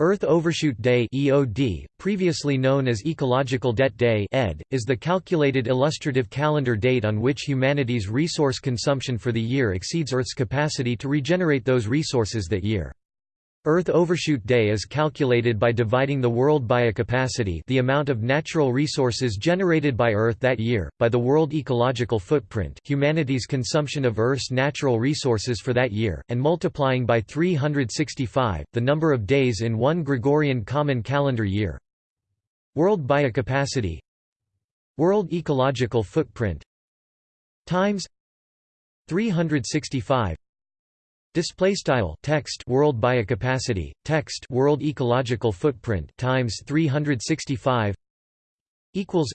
Earth Overshoot Day (EOD), previously known as Ecological Debt Day (ED), is the calculated illustrative calendar date on which humanity's resource consumption for the year exceeds Earth's capacity to regenerate those resources that year. Earth Overshoot Day is calculated by dividing the world biocapacity the amount of natural resources generated by Earth that year, by the world ecological footprint humanity's consumption of Earth's natural resources for that year, and multiplying by 365, the number of days in one Gregorian Common Calendar year. World biocapacity World ecological footprint. Times. 365 Display style text world biocapacity text world ecological footprint times 365 equals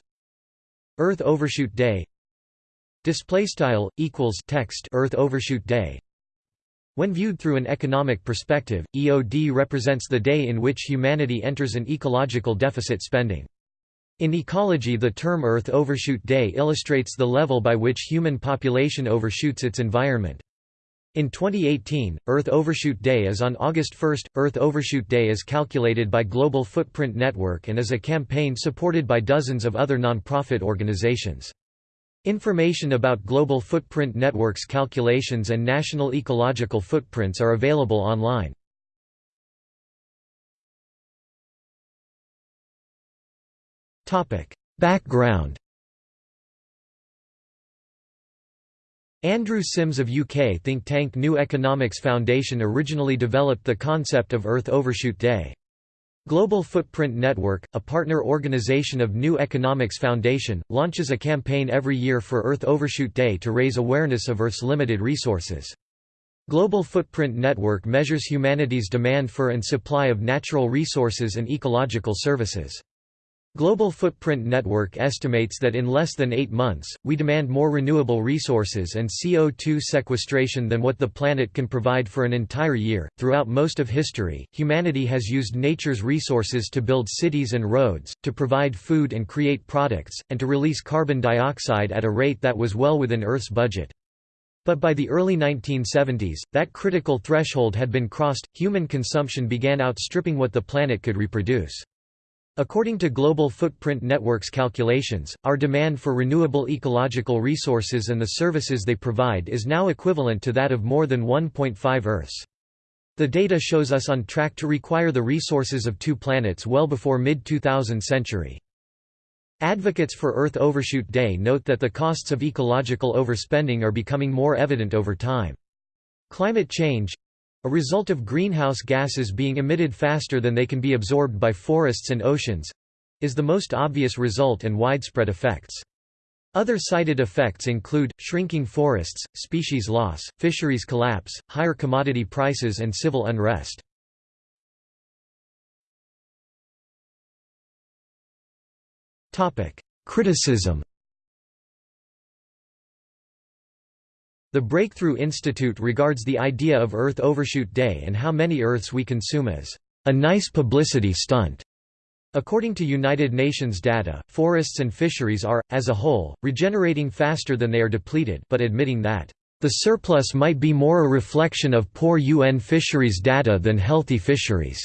Earth overshoot day. Display style equals text Earth overshoot day. When viewed through an economic perspective EOD represents the day in which humanity enters an ecological deficit spending. In ecology the term Earth overshoot day illustrates the level by which human population overshoots its environment in 2018, Earth Overshoot Day is on August 1. Earth Overshoot Day is calculated by Global Footprint Network and is a campaign supported by dozens of other nonprofit organizations. Information about Global Footprint Network's calculations and national ecological footprints are available online. Background Andrew Sims of UK think tank New Economics Foundation originally developed the concept of Earth Overshoot Day. Global Footprint Network, a partner organization of New Economics Foundation, launches a campaign every year for Earth Overshoot Day to raise awareness of Earth's limited resources. Global Footprint Network measures humanity's demand for and supply of natural resources and ecological services. Global Footprint Network estimates that in less than eight months, we demand more renewable resources and CO2 sequestration than what the planet can provide for an entire year. Throughout most of history, humanity has used nature's resources to build cities and roads, to provide food and create products, and to release carbon dioxide at a rate that was well within Earth's budget. But by the early 1970s, that critical threshold had been crossed, human consumption began outstripping what the planet could reproduce. According to Global Footprint Network's calculations, our demand for renewable ecological resources and the services they provide is now equivalent to that of more than 1.5 Earths. The data shows us on track to require the resources of two planets well before mid-2000 century. Advocates for Earth Overshoot Day note that the costs of ecological overspending are becoming more evident over time. Climate change, a result of greenhouse gases being emitted faster than they can be absorbed by forests and oceans—is the most obvious result and widespread effects. Other cited effects include, shrinking forests, species loss, fisheries collapse, higher commodity prices and civil unrest. Criticism The Breakthrough Institute regards the idea of Earth Overshoot Day and how many Earths we consume as a nice publicity stunt. According to United Nations data, forests and fisheries are, as a whole, regenerating faster than they are depleted but admitting that, "...the surplus might be more a reflection of poor UN fisheries data than healthy fisheries."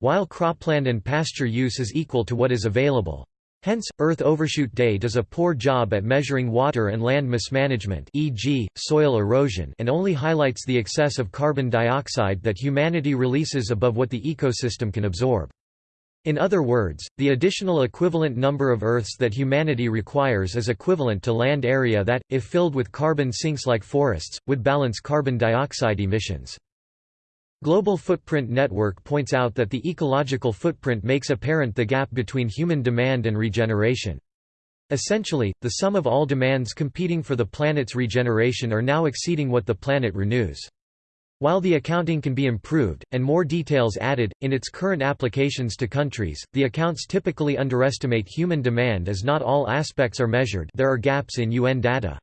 While cropland and pasture use is equal to what is available. Hence, Earth Overshoot Day does a poor job at measuring water and land mismanagement e.g., soil erosion and only highlights the excess of carbon dioxide that humanity releases above what the ecosystem can absorb. In other words, the additional equivalent number of Earths that humanity requires is equivalent to land area that, if filled with carbon sinks like forests, would balance carbon dioxide emissions. Global Footprint Network points out that the ecological footprint makes apparent the gap between human demand and regeneration. Essentially, the sum of all demands competing for the planet's regeneration are now exceeding what the planet renews. While the accounting can be improved, and more details added, in its current applications to countries, the accounts typically underestimate human demand as not all aspects are measured there are gaps in UN data.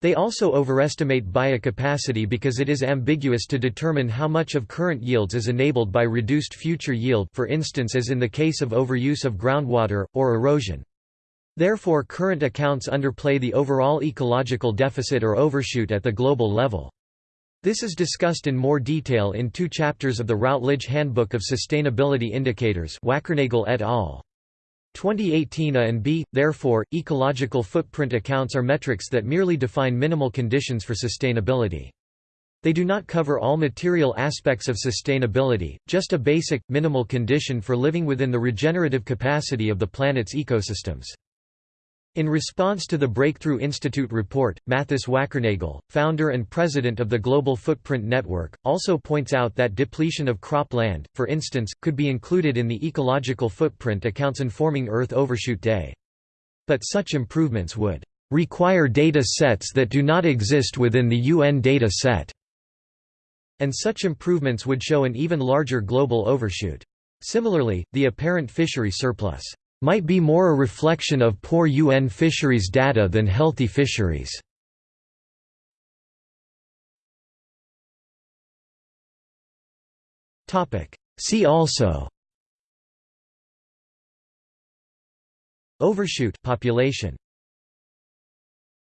They also overestimate biocapacity because it is ambiguous to determine how much of current yields is enabled by reduced future yield for instance as in the case of overuse of groundwater, or erosion. Therefore current accounts underplay the overall ecological deficit or overshoot at the global level. This is discussed in more detail in two chapters of the Routledge Handbook of Sustainability Indicators Wackernagel et al. 2018 A and B. Therefore, ecological footprint accounts are metrics that merely define minimal conditions for sustainability. They do not cover all material aspects of sustainability, just a basic, minimal condition for living within the regenerative capacity of the planet's ecosystems. In response to the Breakthrough Institute report, Mathis Wackernagel, founder and president of the Global Footprint Network, also points out that depletion of crop land, for instance, could be included in the ecological footprint accounts informing Earth Overshoot Day. But such improvements would require data sets that do not exist within the UN data set, and such improvements would show an even larger global overshoot. Similarly, the apparent fishery surplus might be more a reflection of poor UN fisheries data than healthy fisheries. See also. Overshoot population